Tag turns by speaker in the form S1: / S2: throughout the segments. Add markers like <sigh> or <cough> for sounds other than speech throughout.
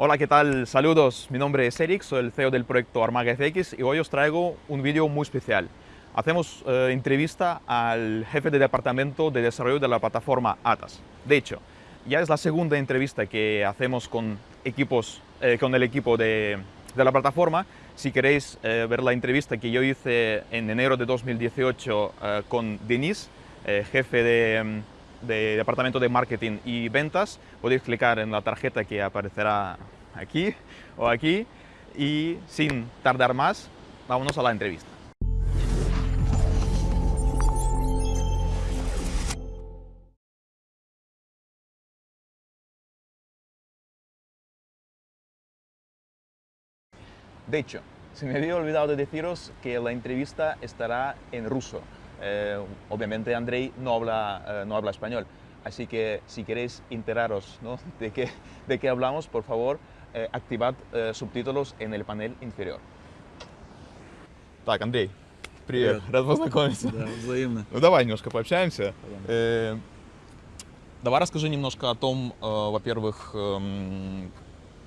S1: Hola, ¿qué tal? Saludos, mi nombre es Eric, soy el CEO del proyecto Armaga FX y hoy os traigo un vídeo muy especial. Hacemos eh, entrevista al jefe de departamento de desarrollo de la plataforma ATAS. De hecho, ya es la segunda entrevista que hacemos con, equipos, eh, con el equipo de, de, la plataforma. Si queréis eh, ver la entrevista que yo hice en enero de 2018 eh, con Denis, jefe de de Departamento de Marketing y Ventas, podéis clicar en la tarjeta que aparecerá aquí o aquí y sin tardar más, vámonos a la entrevista. De hecho, se me había olvidado de deciros que la entrevista estará en ruso. Eh, obviamente Andrei no habla, eh, no habla español, así que si queréis enteraros ¿no? <laughs> de, qué, de qué hablamos, por favor, eh, activad eh, subtítulos en el panel inferior. Так, Андрей, привет,
S2: Привет.
S1: рад познакомиться.
S2: Да, взаимно.
S1: Ну давай немножко пообщаемся. Э, давай расскажи немножко о том, э, во-первых, эм,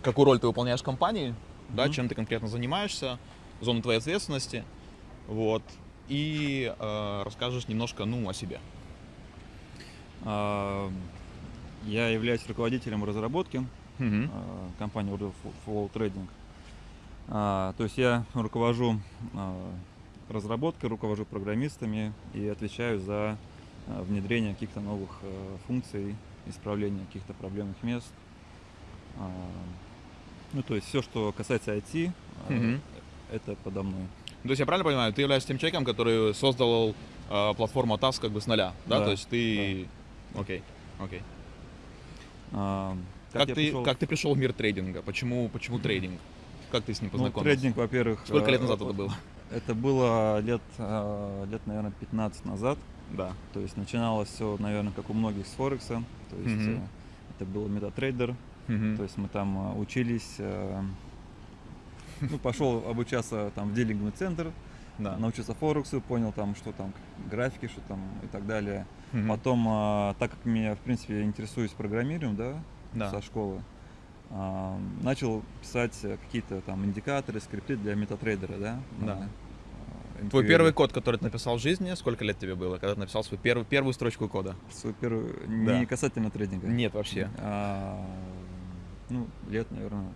S1: какую роль ты выполняешь в компании, да,
S2: Мгм.
S1: чем ты конкретно занимаешься, зона твоей ответственности, вот, и э, расскажешь немножко, ну, о себе.
S2: А, Я являюсь руководителем разработки а, компании Order Flow Trading. А, То есть я руковожу разработкой, руковожу программистами и отвечаю за внедрение каких-то новых а, функций, исправление каких-то проблемных мест. Ну, то есть все, что касается IT,
S1: Мгм.
S2: это подо мной.
S1: То есть я правильно понимаю, ты являешься тем человеком, который создал э, платформу TAS как бы с нуля, да?
S2: Да,
S1: То есть ты... Окей, окей.
S2: А,
S1: Как,
S2: я
S1: ты,
S2: пришел-
S1: как ты пришел в мир трейдинга? Почему, почему трейдинг? Как ты с ним
S2: Ну,
S1: познакомился?
S2: трейдинг, во-первых...
S1: Сколько лет
S2: э,
S1: назад
S2: э,
S1: это было?
S2: Это было лет, э, лет, наверное, 15 назад.
S1: Да.
S2: То есть начиналось все, наверное, как у многих с Форекса. То есть э, это был MetaTrader.
S1: Мгм.
S2: То есть мы там э, учились. Ну, пошел обучаться там в дилинговый центр,
S1: Да.
S2: научился Форексу, понял там, что там графики, что там и так далее.
S1: Мгм.
S2: Потом, э, так как меня, в принципе, интересуюсь программированием, да,
S1: Да.
S2: со школы, а, начал писать какие-то там индикаторы, скрипты для MetaTrader а,
S1: да.
S2: Да. э,
S1: Твой
S2: MQL.
S1: первый код, который ты написал в жизни, сколько лет тебе было, когда ты написал свою первую, первую строчку кода?
S2: Свой первый,
S1: Да.
S2: не касательно трейдинга.
S1: Нет, вообще.
S2: А, ну, лет, наверное,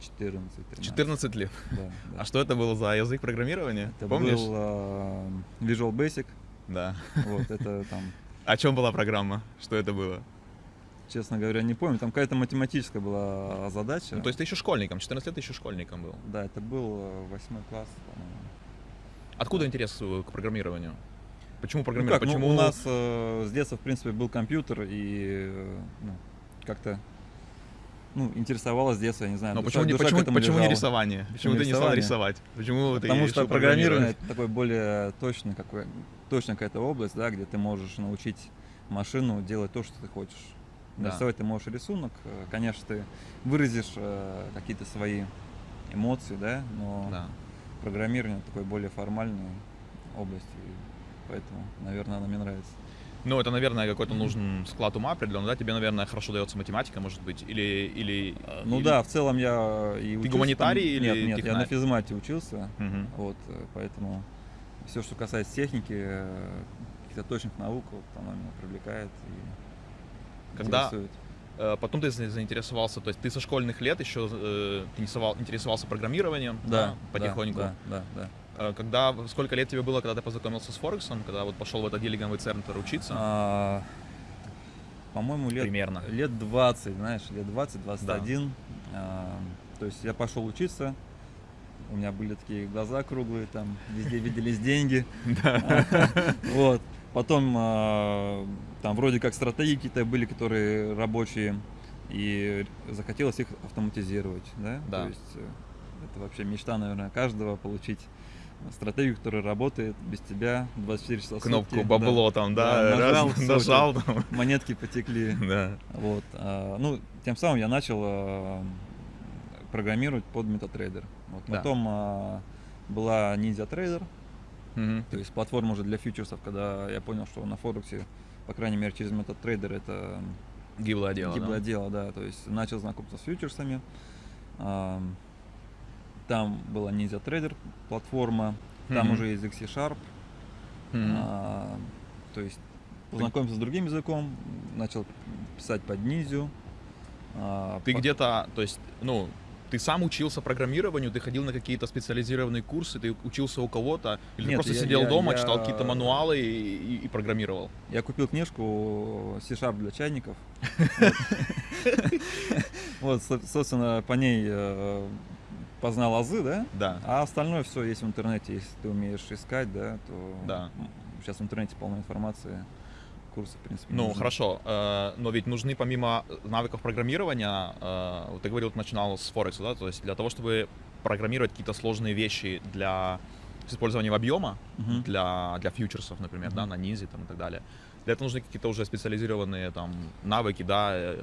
S2: 14 13
S1: 14 лет.
S2: Да, да.
S1: А что это было за язык программирования?
S2: Это
S1: Помнишь?
S2: был а, Visual Basic.
S1: Да.
S2: Вот, это там, <laughs>
S1: О чем была программа? Что это было?
S2: честно говоря, не помню. Там какая-то математическая была задача.
S1: Ну, то есть ты еще школьником, 14 лет ты еще школьником был.
S2: Да, это был э, восьмой класс.
S1: Откуда интерес э, к программированию? Почему
S2: Ну
S1: программирование?
S2: ну,
S1: Почему
S2: у нас э, с детства, в принципе, был компьютер, и э, ну, как-то ну, интересовалось с детства, я не знаю.
S1: Но
S2: душа-
S1: почему,
S2: душа
S1: почему, почему не рисование? Почему,
S2: не
S1: ты не стал рисовать? Почему
S2: Потому что программирование это такой более точный какой, точная какая-то область, да, где ты можешь научить машину делать то, что ты хочешь.
S1: Да.
S2: Нарисовать ты можешь рисунок, э, конечно, ты выразишь э, какие-то свои эмоции, да, но
S1: Да.
S2: программирование такой более формальной области, и поэтому, наверное, она мне нравится.
S1: Ну, это, наверное, какой-то нужен склад ума определенный, да? Тебе, наверное, хорошо дается математика, может быть, или... или
S2: Ну
S1: или-
S2: да, в целом я и учился там-
S1: гуманитарий или
S2: Нет, нет, я
S1: технарь?
S2: на физмате учился,
S1: Мгм.
S2: вот, э, поэтому все, что касается техники, э, каких-то точных наук, вот, оно меня привлекает и
S1: Когда-
S2: интересует.
S1: Э, Потом ты за- заинтересовался, то есть ты со школьных лет еще э, ты интересовался программированием, да,
S2: Да,
S1: потихоньку.
S2: Да, да, да.
S1: Когда, сколько лет тебе было, когда ты познакомился с Форексом, когда вот пошел в этот дилинговый центр учиться?
S2: А, по-моему, лет,
S1: Примерно.
S2: лет 20, знаешь, лет 20-21. А, то есть я пошел учиться, у меня были такие глаза круглые, там везде виделись деньги. <laughs> <laughs> Вот. Потом а, там вроде как стратегии какие-то были, которые рабочие, и захотелось их автоматизировать, да?
S1: Да.
S2: То есть э, это вообще мечта, наверное, каждого получить стратегию, которая работает без тебя 24 часа
S1: Кнопку
S2: сутки.
S1: бабло там, да,
S2: Да,
S1: раз,
S2: нажал, <laughs> всё,
S1: нажал там.
S2: Монетки потекли.
S1: Да.
S2: Вот. а, Ну, тем самым я начал а, программировать под MetaTrader. Вот.
S1: Да.
S2: Потом а, была Ninja Trader,
S1: Мгм.
S2: то есть платформа уже для фьючерсов, когда я понял, что на Форексе, по крайней мере, через MetaTrader это
S1: Гиблое дело,
S2: гиблое
S1: да?
S2: дело, да. То есть начал знакомиться с фьючерсами. Там была Ninja Trader платформа, там
S1: Мгм.
S2: уже язык C-Sharp.
S1: Мгм.
S2: А, то есть познакомился с другим языком, начал писать под Ninja. А,
S1: Ты
S2: по-
S1: где-то, то есть, ну, ты сам учился программированию, ты ходил на какие-то специализированные курсы, ты учился у кого-то, или ты
S2: Нет,
S1: просто
S2: я-
S1: сидел
S2: я-
S1: дома,
S2: я-
S1: читал какие-то мануалы и, и- и программировал?
S2: Я купил книжку C-Sharp для чайников. <laughs> Вот, <laughs> со- собственно, по ней э, познал азы, да?
S1: Да.
S2: А остальное все есть в интернете. Если ты умеешь искать, да, то
S1: Да.
S2: сейчас в интернете полно информации. Курсы, в принципе.
S1: Ну,
S2: нужны.
S1: хорошо, э, но ведь нужны помимо навыков программирования, э, вот ты говорил, начинал с Форекса, да, то есть для того, чтобы программировать какие-то сложные вещи для с использованием объема,
S2: Мгм.
S1: для, для фьючерсов, например, да,
S2: Мгм.
S1: на низе там, и так далее. Для этого нужны какие-то уже специализированные там навыки, да, э,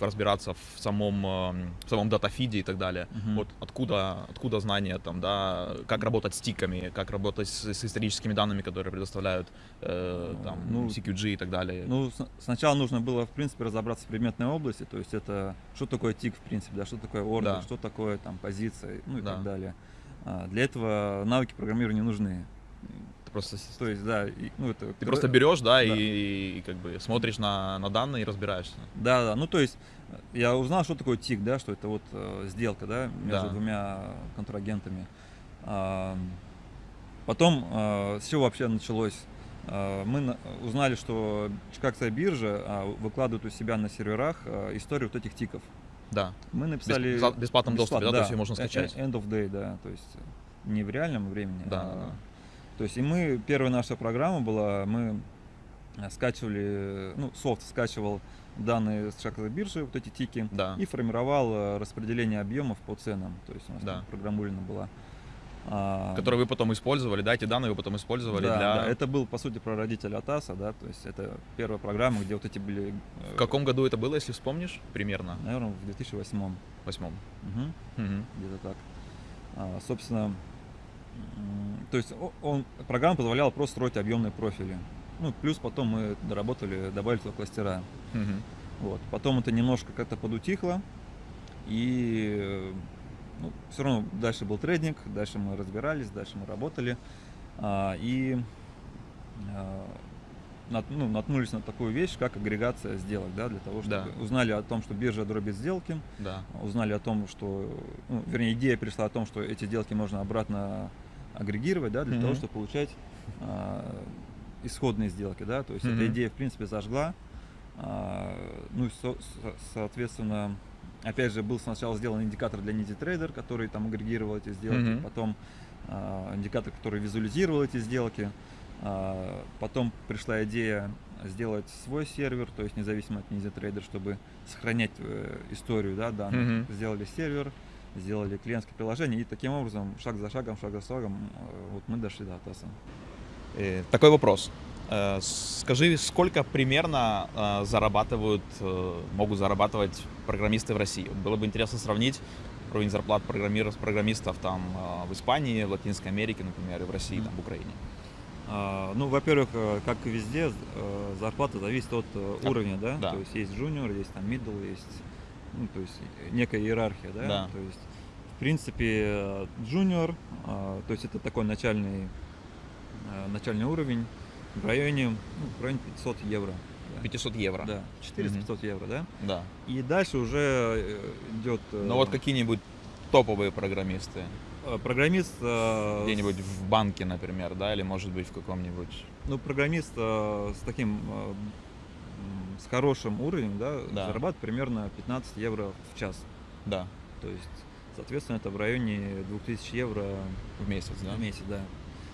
S1: разбираться в самом, э, в самом датафиде и так далее.
S2: Мгм.
S1: Вот откуда, откуда знания там, да, как работать с тиками, как работать с, с историческими данными, которые предоставляют э, там,
S2: Ну,
S1: CQG и так далее.
S2: Ну, сначала нужно было, в принципе, разобраться в предметной области, то есть это что такое тик, в принципе, да, что такое ордер,
S1: Да.
S2: что такое там позиция, ну и
S1: Да.
S2: так далее. А, Для этого навыки программирования нужны.
S1: Ты просто,
S2: То есть, да, и, ну это...
S1: ты просто берешь, да,
S2: да.
S1: И, и как бы смотришь на, на данные и разбираешься.
S2: Да, да, ну то есть э, я узнал, что такое тик, да, что это вот э, сделка, да, между
S1: Да.
S2: двумя контрагентами. А, потом, э, чего вообще началось? Э, мы на- узнали, что Чикагская биржа а, выкладывает у себя на серверах э, историю вот этих тиков.
S1: Да.
S2: Мы написали...
S1: бесплатном доступе, да, то есть её можно
S2: э- э-
S1: скачать.
S2: End of day, да, то есть не в реальном времени.
S1: Да,
S2: а-
S1: да, да.
S2: То есть и мы, первая наша программа была, мы э, скачивали, ну, софт скачивал данные с Чикагской биржи, вот эти тики,
S1: Да.
S2: и формировал э, распределение объемов по ценам. То есть у нас
S1: Да.
S2: программулина была. А,
S1: Которые вы потом использовали, да, эти данные вы потом использовали
S2: да,
S1: для...
S2: да, это был, по сути, прародитель Атаса, да, то есть это первая программа, где вот эти были... э,
S1: В каком году это было, если вспомнишь? Примерно.
S2: Наверное, в 2008
S1: Восьмом.
S2: Мгм.
S1: Мгм.
S2: где-то так. А, собственно, то есть он, программа позволяла просто строить объемные профили. Ну, плюс потом мы доработали, добавили туда кластера.
S1: Мгм.
S2: Вот. Потом это немножко как-то подутихло, и ну, все равно дальше был трейдинг, дальше мы разбирались, дальше мы работали. А, и а, нат- ну, наткнулись на такую вещь, как агрегация сделок, да, для того, чтобы
S1: Да.
S2: узнали о том, что биржа дробит сделки,
S1: Да.
S2: узнали о том, что, ну, вернее, идея пришла о том, что эти сделки можно обратно агрегировать, да, для
S1: Мгм.
S2: того, чтобы получать а, исходные сделки, да, то есть
S1: Мгм.
S2: эта идея, в принципе, зажгла, А, ну, и, со- со- соответственно, опять же, был сначала сделан индикатор для Nifty Trader, который там агрегировал эти сделки,
S1: Мгм.
S2: потом а, индикатор, который визуализировал эти сделки, А, потом пришла идея сделать свой сервер, то есть независимо от Ninja Trader, чтобы сохранять э, историю да, данных.
S1: Мгм.
S2: Сделали сервер, сделали клиентское приложение, и таким образом, шаг за шагом, шаг за шагом, э, вот мы дошли до Атаса.
S1: Э, Такой вопрос. Э, Скажи, сколько примерно зарабатывают, могут зарабатывать программисты в России? Было бы интересно сравнить уровень зарплат программистов там в Испании, в Латинской Америке, например, и в России, там, в Украине.
S2: Ну, во-первых, как и везде, зарплата зависит от уровня, да?
S1: Да.
S2: То есть есть junior, есть там middle, есть, ну, то есть некая иерархия, да?
S1: Да.
S2: То есть, в принципе, junior, а, то есть это такой начальный, э, начальный уровень в районе, ну, в районе 500 евро. да.
S1: 500 евро.
S2: Да, 400-500 евро, да?
S1: Да.
S2: И дальше уже э, идет... э,
S1: Ну вот какие-нибудь топовые программисты,
S2: э, Программист...
S1: где-нибудь в банке, например, да, или может быть в каком-нибудь...
S2: Ну, программист с таким, с хорошим уровнем, да,
S1: Да.
S2: зарабатывает примерно 15 евро в час.
S1: Да,
S2: То есть, соответственно, это в районе 2000 евро
S1: в месяц, да?
S2: в месяц, да.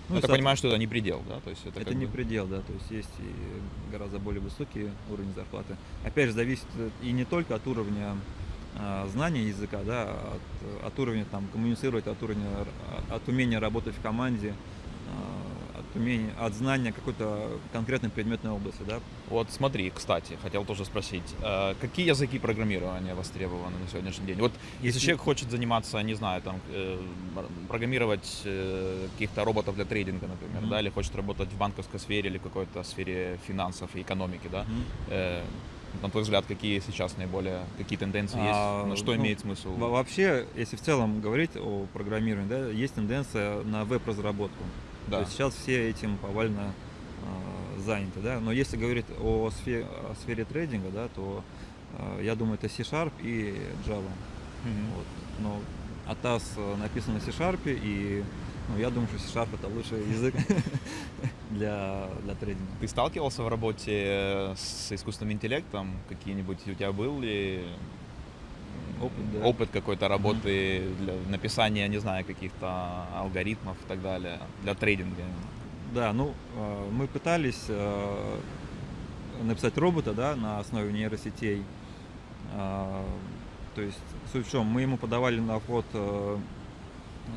S1: Ну, я так
S2: соот-
S1: понимаю, что это не предел, да? То есть это,
S2: это не
S1: бы-
S2: предел, да, то есть есть и гораздо более высокий уровень зарплаты. Опять же, зависит и не только от уровня а, знания языка, да, от, от уровня там коммуницировать, от уровня, от умения работать в команде, а, от умения, от знания какой-то конкретной предметной области, да.
S1: Вот смотри, кстати, хотел тоже спросить, э, какие языки программирования востребованы на сегодняшний день? Вот если, человек хочет заниматься, не знаю, там, э, программировать э, каких-то роботов для трейдинга, например,
S2: Мгм.
S1: да, или хочет работать в банковской сфере или какой-то сфере финансов и экономики, да, э, На твой взгляд, какие сейчас наиболее, какие тенденции а, есть, на что ну, имеет смысл?
S2: Вообще, если в целом говорить о программировании, да, есть тенденция на веб-разработку. Да. То есть сейчас все этим повально э, заняты, да. Но если говорить о сфере, о сфере трейдинга, да, то э, я думаю, это C-Sharp и Java. Mm-hmm. Вот. Но ATAS написан на C-Sharp, и ну, я думаю, что C-Sharp это лучший язык <laughs> для, для трейдинга.
S1: Ты сталкивался в работе с искусственным интеллектом? Какие-нибудь у тебя был ли опыт, да. опыт какой-то работы для написания, не знаю, каких-то алгоритмов и так далее для трейдинга?
S2: Да, ну, э, мы пытались э, написать робота, да, на основе нейросетей. Э, то есть, суть в чем, мы ему подавали на вход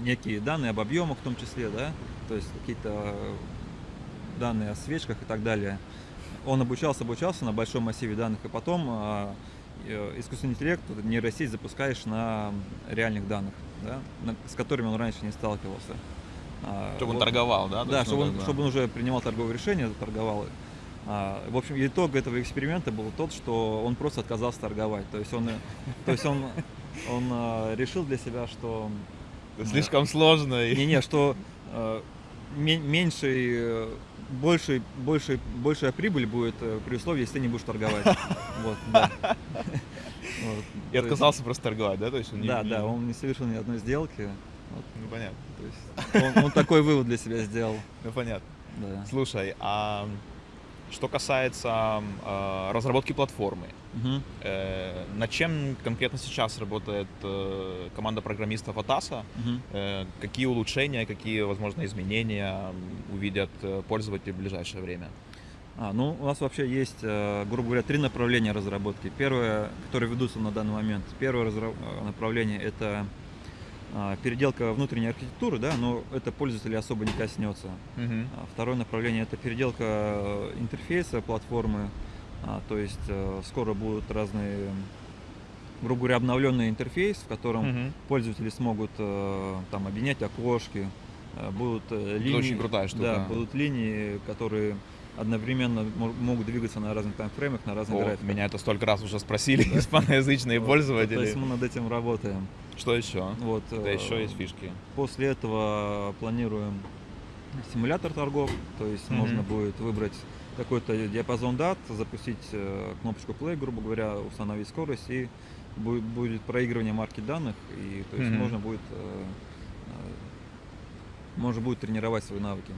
S2: некие данные об объемах в том числе, да, то есть какие-то данные о свечках и так далее. Он обучался, обучался на большом массиве данных, и потом искусственный интеллект, нейросеть запускаешь на реальных данных, да, с которыми он раньше не сталкивался.
S1: А, чтобы вот, он торговал, да?
S2: Да, чтобы он, чтобы он уже принимал торговые решения, торговал. А, в общем, итог этого эксперимента был тот, что он просто отказался торговать. То есть он, то есть он, он а, решил для себя, что
S1: Слишком сложно.
S2: Не-не, что э, меньшей, э, большей, большей, большая прибыль будет э, при условии, если ты не будешь торговать. <laughs> Вот, да. <laughs>
S1: Вот. И отказался просто торговать, да? То есть
S2: он не, да, не... да, он не совершил ни одной сделки.
S1: Вот. Ну понятно.
S2: То есть он, он такой вывод для себя сделал.
S1: Ну понятно. Да. Слушай, а что касается э, разработки платформы, угу. э, над чем конкретно сейчас работает э, команда программистов Атаса? Угу. Э, какие улучшения, какие, возможно, изменения увидят э, пользователи в ближайшее время?
S2: А, ну, у нас вообще есть, э, грубо говоря, три направления разработки. Первое, которые ведутся на данный момент. Первое. Э, направление – это переделка внутренней архитектуры, да, но это пользователя особо не коснется. Uh-huh. Второе направление это переделка э, интерфейса платформы, а, то есть э, скоро будут разные, грубо говоря, обновленный интерфейс, в котором uh-huh. пользователи смогут э, там объединять окошки, будут это линии,
S1: очень крутая штука.
S2: Да, будут линии, которые одновременно могут двигаться на разных таймфреймах, на разных О, графиках.
S1: Меня это столько раз уже спросили <laughs> да? испаноязычные вот, пользователи. То
S2: есть мы над этим работаем.
S1: Что еще? Вот, да еще есть фишки.
S2: После этого планируем симулятор торгов, то есть mm-hmm. можно будет выбрать какой-то диапазон дат, запустить э, кнопочку play, грубо говоря, установить скорость и будет, будет проигрывание марки данных, и то есть mm-hmm. можно будет э, э, можно будет тренировать свои навыки.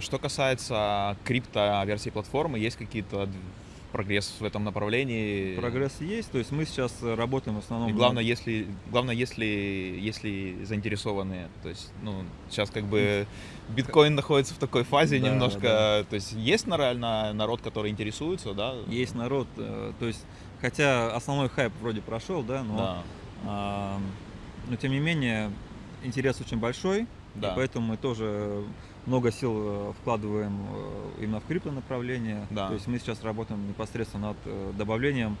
S1: Что касается крипто версии платформы, есть какие-то прогресс в этом направлении.
S2: Прогресс есть, то есть мы сейчас работаем в основном.
S1: И главное, на... если главное, если если заинтересованные, то есть ну сейчас как бы биткоин находится в такой фазе да, немножко, да. то есть есть реально народ, который интересуется, да?
S2: Есть народ, э, то есть хотя основной хайп вроде прошел, да, но да. А, но тем не менее интерес очень большой, да. и поэтому мы тоже много сил э, вкладываем э, именно в крипто направление. Да. То есть мы сейчас работаем непосредственно над э, добавлением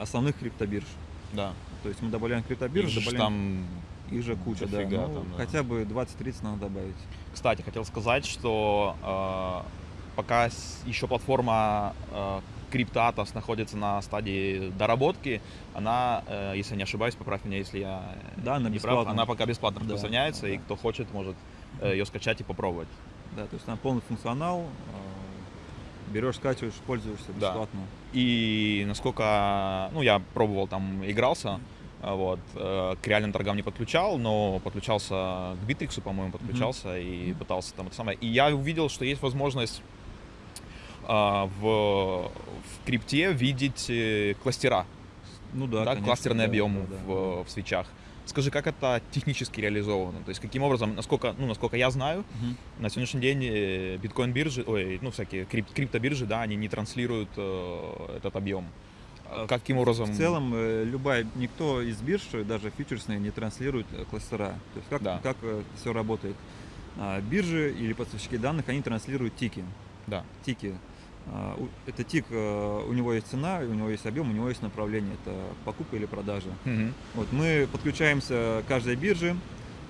S2: основных криптобирж.
S1: Да.
S2: То есть мы добавляем криптобирж,
S1: их добавляем... там
S2: их же куча, да. Ну, там, да. Хотя бы 20-30 надо добавить.
S1: Кстати, хотел сказать, что э, пока еще платформа э, CryptoAtos находится на стадии доработки, она, э, если не ошибаюсь, поправь меня, если я
S2: да, она
S1: не
S2: прав,
S1: она пока бесплатно распространяется, да, да. и кто хочет, может ее скачать и попробовать.
S2: Да, то есть там полный функционал, э, берешь, скачиваешь, пользуешься бесплатно.
S1: Да. И насколько, ну, я пробовал там, игрался, э, вот, к реальным торгам не подключал, но подключался к Битриксу, по-моему, подключался mm-hmm. и пытался там это самое. И я увидел, что есть возможность в, в крипте видеть кластера. Ну да, да конечно, кластерный да, объем да, да. В, в свечах. Скажи, как это технически реализовано? То есть каким образом, насколько, ну, насколько я знаю, uh-huh. на сегодняшний день э, биткоин-биржи, ой, ну, всякие крип, криптобиржи, да, они не транслируют э, этот объем. А каким образом?
S2: В целом, э, любая, никто из бирж, даже фьючерсные, не транслирует э, кластера. То есть как, да. как все работает? А, биржи или поставщики данных, они транслируют тики.
S1: Да.
S2: Тики. А, это тик, э, у него есть цена, у него есть объем, у него есть направление, это покупка или продажа. Угу. Вот мы подключаемся к каждой бирже,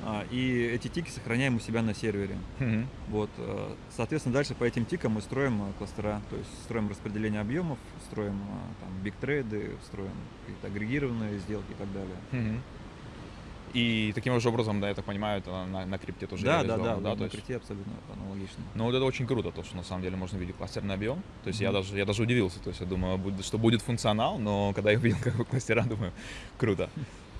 S2: а, и эти тики сохраняем у себя на сервере.
S1: Мгм.
S2: Вот, э, соответственно, дальше по этим тикам мы строим э, кластера, то есть строим распределение объемов, строим там бигтрейды, строим какие-то агрегированные сделки и так далее.
S1: Мгм. И таким же образом, да, я так понимаю, это на, на крипте тоже
S2: Да, да, да, да, на
S1: есть-
S2: крипте абсолютно аналогично.
S1: Ну, вот это очень круто, то, что на самом деле можно видеть кластерный объем. То есть я
S2: Мгм.
S1: даже, я даже удивился, то есть я думаю, что будет функционал, но когда я увидел как бы кластера, думаю, круто.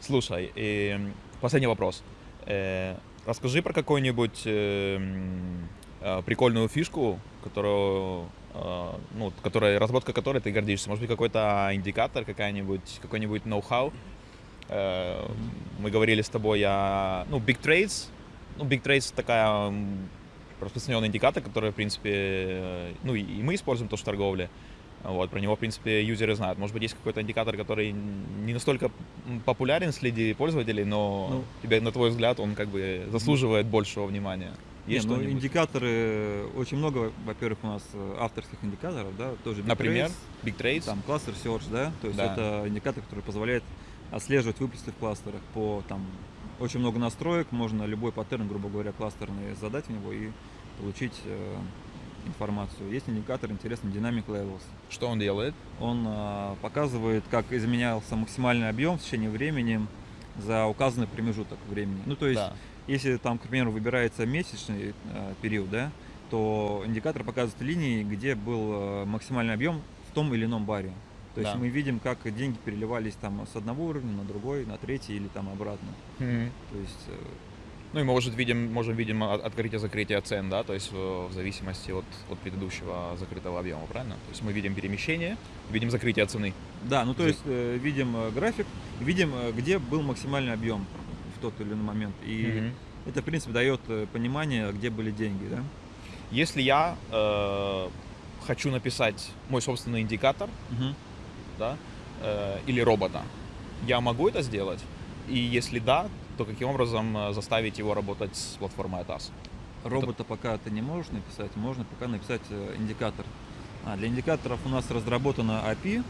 S1: Слушай, и м, последний вопрос. Э, расскажи про какую-нибудь э, м, э, прикольную фишку, которую, э, ну, которая, разработка которой ты гордишься. Может быть, какой-то индикатор, какая-нибудь, какой-нибудь ноу-хау. Э, Мы говорили с тобой о, ну, Big Trades. Ну, Big Trades такая распространенный индикатор, который, в принципе, э, ну, и мы используем тоже в торговле. Вот, про него, в принципе, юзеры знают. Может быть, есть какой-то индикатор, который не настолько популярен среди пользователей, но
S2: Ну.
S1: тебе, на твой взгляд, он как бы заслуживает большего внимания.
S2: Не,
S1: Есть
S2: ну,
S1: что-нибудь?
S2: индикаторы, очень много, во-первых, у нас э, авторских индикаторов, да, тоже
S1: Например,
S2: Bitrace,
S1: Big Trades?
S2: там кластер Search, да, то есть
S1: Да.
S2: это индикатор, который позволяет отслеживать выплесы в кластерах по там очень много настроек, можно любой паттерн, грубо говоря, кластерный задать в него и получить э, информацию. Есть индикатор интересный Dynamic Levels.
S1: Что он делает?
S2: Он э, показывает, как изменялся максимальный объем в течение времени за указанный промежуток времени. Ну, то есть,
S1: Да.
S2: если там, к примеру, выбирается месячный э, период, да, то индикатор показывает линии, где был э, максимальный объем в том или ином баре. То есть
S1: Да.
S2: мы видим, как деньги переливались там с одного уровня на другой, на третий или там обратно.
S1: Мгм.
S2: То есть э,
S1: Ну и мы может, видим, можем видим от- открытие-закрытие цен, да, то есть э, в зависимости от, от предыдущего закрытого объема, правильно? То есть мы видим перемещение, видим закрытие цены.
S2: Да, ну то есть э, видим э, график, видим, где был максимальный объем в тот или иной момент. И
S1: Мгм.
S2: это, в принципе, дает понимание, где были деньги, да?
S1: Если я э, хочу написать мой собственный индикатор,
S2: Мгм.
S1: Да, э, или робота, я могу это сделать? И если да, то каким образом э, заставить его работать с платформой ATAS?
S2: Робота пока ты не можешь написать, можно пока написать э, индикатор. А, для индикаторов у нас разработана API.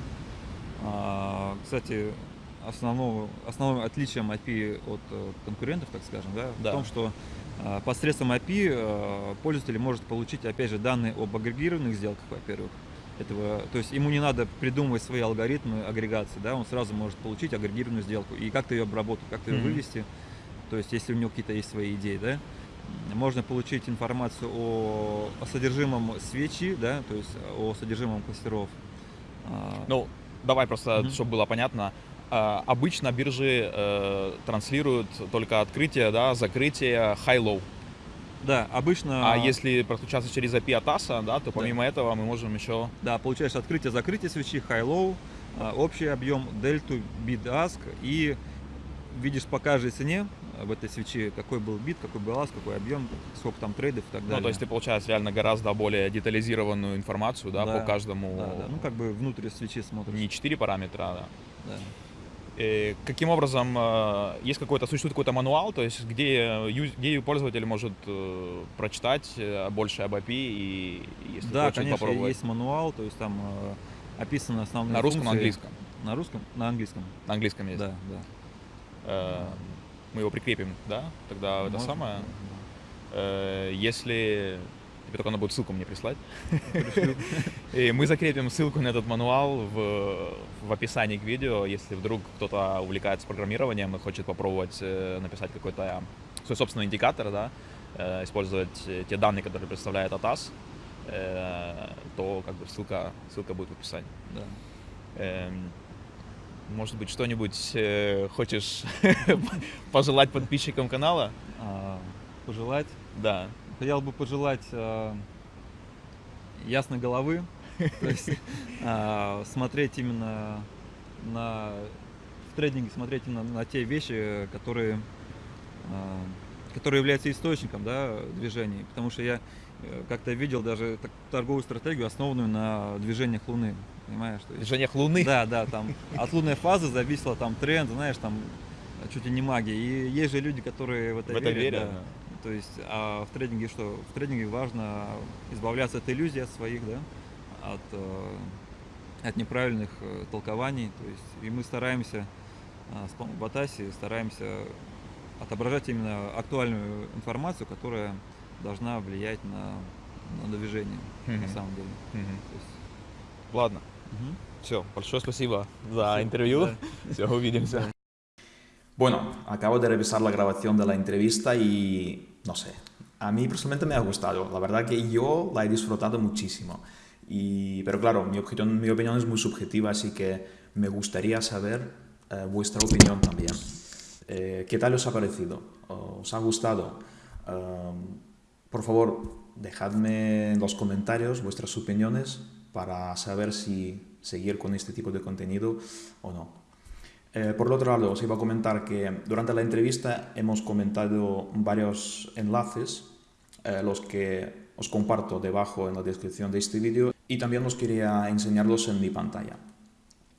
S2: А, кстати, основного, основным отличием API от э, конкурентов, так скажем, да,
S1: Да.
S2: в том, что а, посредством API э, пользователь может получить, опять же, данные об агрегированных сделках, во-первых. Этого, то есть ему не надо придумывать свои алгоритмы агрегации, да, он сразу может получить агрегированную сделку и как-то ее обработать, как-то ее
S1: Мгм.
S2: вывести. То есть, если у него какие-то есть свои идеи, да, можно получить информацию о, о содержимом свечи, да, то есть о содержимом кластеров. А,
S1: Ну, давай просто,
S2: Мгм.
S1: чтобы было понятно. А, обычно биржи э, транслируют только открытие, да, закрытие, high-low.
S2: Да, обычно.
S1: А если подключаться через API ATAS, да, то помимо этого мы можем еще...
S2: Да, получаешь открытие-закрытие свечи, high-low, а, общий объем, дельту, bid ask и видишь по каждой цене в этой свече, какой был бит, какой был ask, какой объем, сколько там трейдов и так далее.
S1: Ну, то есть ты получаешь реально гораздо более детализированную информацию, да,
S2: Да,
S1: по каждому...
S2: Да, да, ну как бы внутрь свечи смотришь.
S1: Не 4 параметра, а
S2: Да.
S1: Э, Каким образом, э, есть какой-то, существует какой-то мануал, то есть где, ю- где пользователь может э, прочитать э, больше об API и если
S2: Да,
S1: хочет
S2: конечно,
S1: попробовать
S2: есть мануал, то есть там э, описаны основные
S1: на русском, на
S2: функции.
S1: английском.
S2: На русском? На английском.
S1: На английском есть.
S2: Да, да.
S1: Э, Мы его прикрепим, да? Тогда это
S2: Можно,
S1: самое.
S2: да,
S1: Э, Если тебе только надо будет ссылку мне прислать. <laughs> И мы закрепим ссылку на этот мануал в, в описании к видео, если вдруг кто-то увлекается программированием и хочет попробовать э, написать какой-то свой собственный индикатор, да, э, использовать э, те данные, которые представляет ATAS, э, то как бы ссылка, ссылка будет в описании.
S2: Да.
S1: Эм, Может быть, что-нибудь э, хочешь <laughs> пожелать подписчикам канала?
S2: А, Пожелать.
S1: Да.
S2: Хотел бы пожелать а, ясной головы, то есть а, <laughs> смотреть именно на в трейдинге смотреть именно на те вещи, которые а, которые являются источником да, движений. Потому что я э, как-то видел даже так- торговую стратегию, основанную на движениях Луны. Понимаешь? То есть,
S1: Движениях Луны.
S2: да, да, там от лунной фазы зависела там тренд, знаешь, там чуть ли не магия. И есть же люди, которые в это,
S1: В это
S2: верят.
S1: верят,
S2: да. То есть, а в трейдинге что? В трейдинге важно избавляться от иллюзий от своих, да, от, э, от неправильных э, толкований. То есть, и мы стараемся а, с помощью Батаси стараемся отображать именно актуальную информацию, которая должна влиять на, на движение mm-hmm. на самом деле.
S3: Mm-hmm. есть... Ладно. Mm-hmm. Все, большое спасибо за Все, интервью. Да. <laughs> Все, увидимся.
S1: Bueno, acabo de revisar la grabación de la entrevista y no sé, a mí personalmente me ha gustado. La verdad que yo la he disfrutado muchísimo. Y, pero claro, mi opinión, es muy subjetiva, así que me gustaría saber eh, vuestra opinión también. Eh, ¿Qué tal os ha parecido? ¿Os ha gustado? Um, por favor, dejadme en los comentarios vuestras opiniones para saber si seguir con este tipo de contenido o no. Eh, por otro lado, os iba a comentar que durante la entrevista hemos comentado varios enlaces, eh, los que os comparto debajo en la descripción de este vídeo y también os quería enseñarlos en mi pantalla.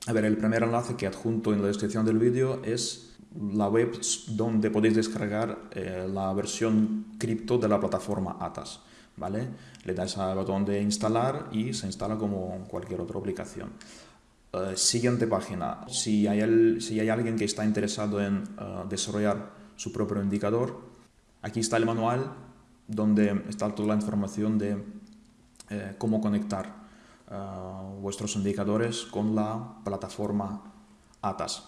S1: A ver, el primer enlace que adjunto en la descripción del vídeo es la web donde podéis descargar eh, la versión cripto de la plataforma ATAS. ¿vale? Le dais al botón de instalar y se instala como cualquier otra aplicación. Eh, siguiente página. Si hay, si hay alguien que está interesado en eh, desarrollar su propio indicador, aquí está el manual donde está toda la información de eh, cómo conectar vuestros indicadores con la plataforma ATAS.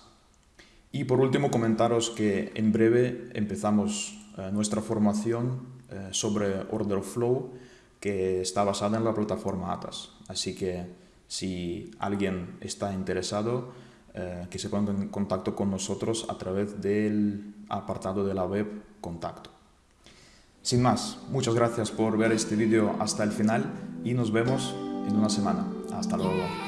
S1: Y por último, comentaros que en breve empezamos nuestra formación sobre Order Flow que está basada en la plataforma ATAS. Así que si alguien está interesado, eh, que se ponga en contacto con nosotros a través del apartado de la web Contacto. Sin más, muchas gracias por ver este vídeo hasta el final y nos vemos en una semana. Hasta luego.